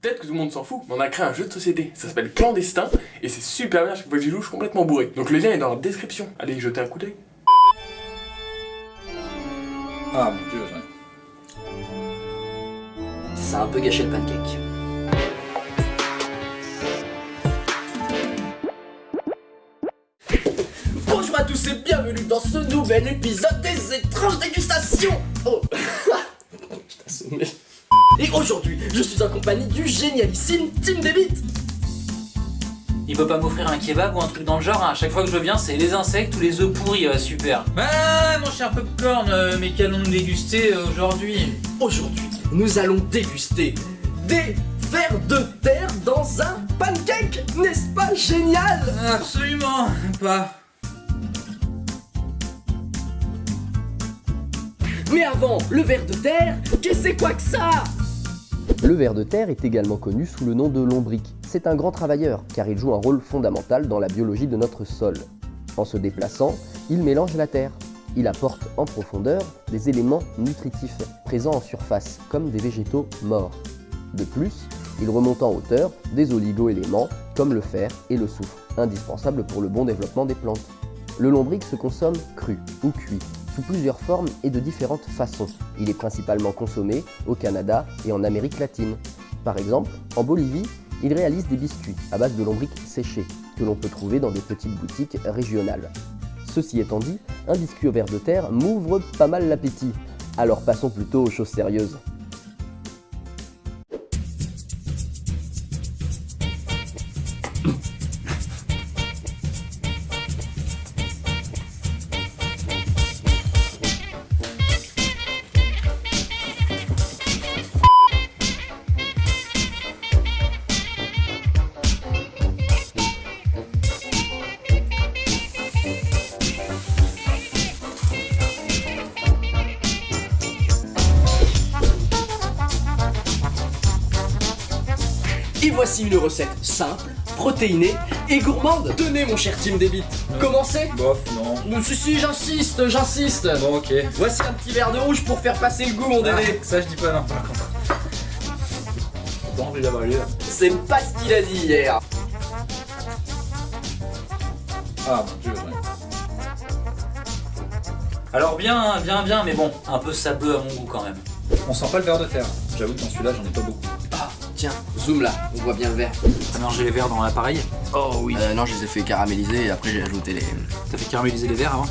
Peut-être que tout le monde s'en fout, mais on a créé un jeu de société. Ça s'appelle Clandestin, et c'est super bien, chaque fois que j'y joue, je suis complètement bourré. Donc le lien est dans la description. Allez y jeter un coup d'œil. Ah mon dieu. Ça a un peu gâché le pancake. Bonjour à tous et bienvenue dans ce nouvel épisode des étranges dégustations Oh Et aujourd'hui, je suis en compagnie du génialissime Team Debit Il peut pas m'offrir un kebab ou un truc dans le genre, hein. à chaque fois que je viens c'est les insectes ou les œufs pourris, euh, super. Ah mon cher Popcorn, euh, mais qu'allons-nous déguster euh, aujourd'hui Aujourd'hui, nous allons déguster des vers de terre dans un pancake N'est-ce pas génial? Absolument pas. Mais avant, le ver de terre, qu'est-ce que c'est quoi que ça? Le ver de terre est également connu sous le nom de lombric. C'est un grand travailleur car il joue un rôle fondamental dans la biologie de notre sol. En se déplaçant, il mélange la terre. Il apporte en profondeur des éléments nutritifs présents en surface, comme des végétaux morts. De plus, il remonte en hauteur des oligo-éléments comme le fer et le soufre, indispensables pour le bon développement des plantes. Le lombric se consomme cru ou cuit, sous plusieurs formes et de différentes façons. Il est principalement consommé au Canada et en Amérique latine. Par exemple, en Bolivie, il réalise des biscuits à base de lombric séché, que l'on peut trouver dans des petites boutiques régionales. Ceci étant dit, un biscuit au ver de terre m'ouvre pas mal l'appétit. Alors passons plutôt aux choses sérieuses. Et voici une recette simple, protéinée et gourmande. Tenez mon cher Team Debit, commencez Bof, non. Si si, j'insiste, j'insiste Bon, ok. Voici un petit verre de rouge pour faire passer le goût mon Ah, ça, je dis pas non, par contre. C'est pas ce qu'il a dit hier Ah mon dieu, ouais. Alors bien, bien, bien, mais bon, un peu sableux à mon goût quand même. On sent pas le verre de terre. J'avoue que dans celui-là, j'en ai pas beaucoup. Tiens, zoom là, on voit bien le verre. T'as mélangé les verres dans l'appareil Oh oui euh, Non, je les ai fait caraméliser et après j'ai ajouté les... T'as fait caraméliser les verres avant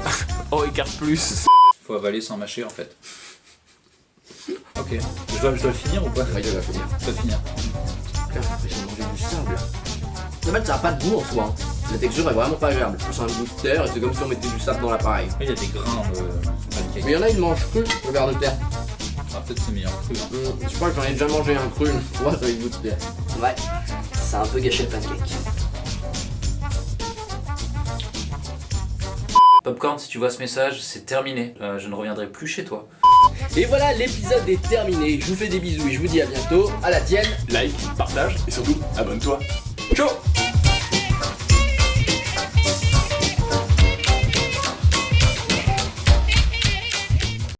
Oh, écart plus Faut avaler sans mâcher en fait. Ok. Je dois, je dois le finir ou pas Ouais, je vais finir. Je dois finir. Putain, j'ai mangé du sable. En fait, ça a pas de goût en soi. hein. La texture est vraiment pas agréable. Sent un goût de terre et c'est comme si on mettait du sable dans l'appareil. Il y a des grains dans le pancake. Mais il y en a, ils mangent cru, le verre de terre. Peut-être c'est meilleur cru. je crois que j'en ai déjà mangé un cru une fois, ça a eu le goût de terre. Ouais, ça a un peu gâché le pancake. Popcorn, si tu vois ce message, c'est terminé. Euh, je ne reviendrai plus chez toi. Et voilà, l'épisode est terminé. Je vous fais des bisous et je vous dis à bientôt. À la tienne. Like, partage, et surtout, abonne-toi. Ciao